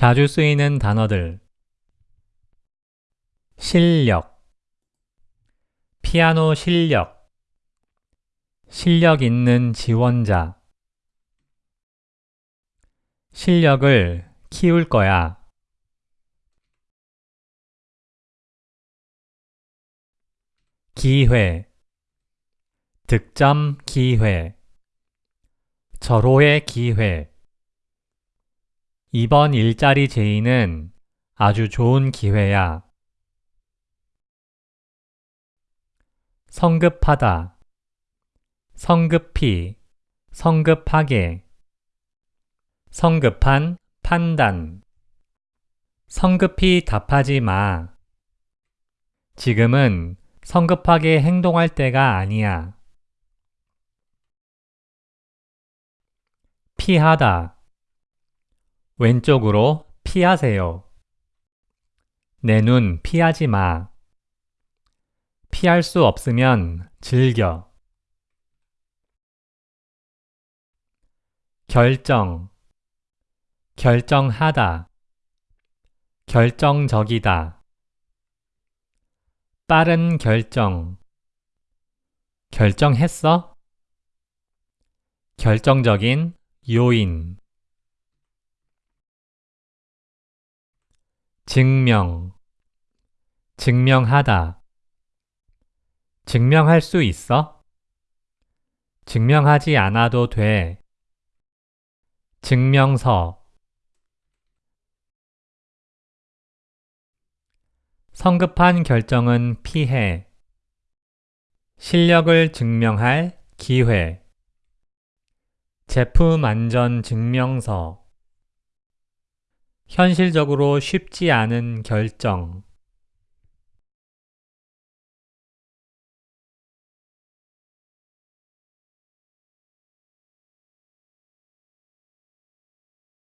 자주 쓰이는 단어들. 실력. 피아노 실력. 실력 있는 지원자. 실력을 키울 거야. 기회. 득점 기회. 절호의 기회 이번 일자리 제의는 아주 좋은 기회야. 성급하다 성급히 성급하게 성급한 판단 성급히 답하지 마. 지금은 성급하게 행동할 때가 아니야. 피하다. 왼쪽으로 피하세요. 내 눈 피하지 마. 피할 수 없으면 즐겨. 결정. 결정하다. 결정적이다. 빠른 결정. 결정했어? 결정적인 요인. 증명. 증명하다. 증명할 수 있어? 증명하지 않아도 돼. 증명서. 성급한 결정은 피해. 실력을 증명할 기회. 제품 안전 증명서. 현실적으로 쉽지 않은 결정.